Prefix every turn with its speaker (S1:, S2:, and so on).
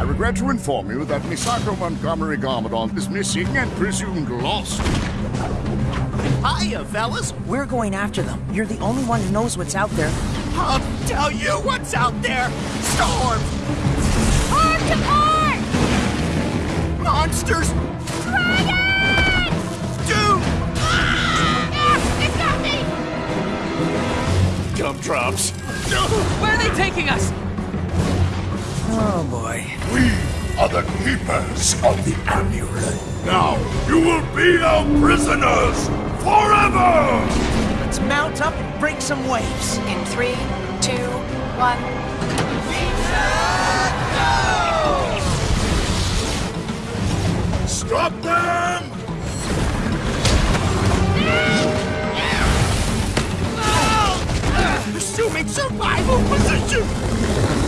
S1: I regret to inform you that Misako Montgomery Garmadon is missing and presumed lost.
S2: Hiya, fellas.
S3: We're going after them. You're the only one who knows what's out there.
S2: I'll tell you what's out there. Storm!
S4: Hard to hard!
S2: Monsters!
S4: Dragon!
S2: Doom!
S4: Ah, it's got me!
S1: Gumdrops.
S5: Where are they taking us?
S3: Oh boy.
S6: We are the keepers of the amulet. Now, you will be our prisoners forever!
S3: Let's mount up and break some waves.
S7: In three, two, one.
S6: Stop them!
S2: Assuming survival position!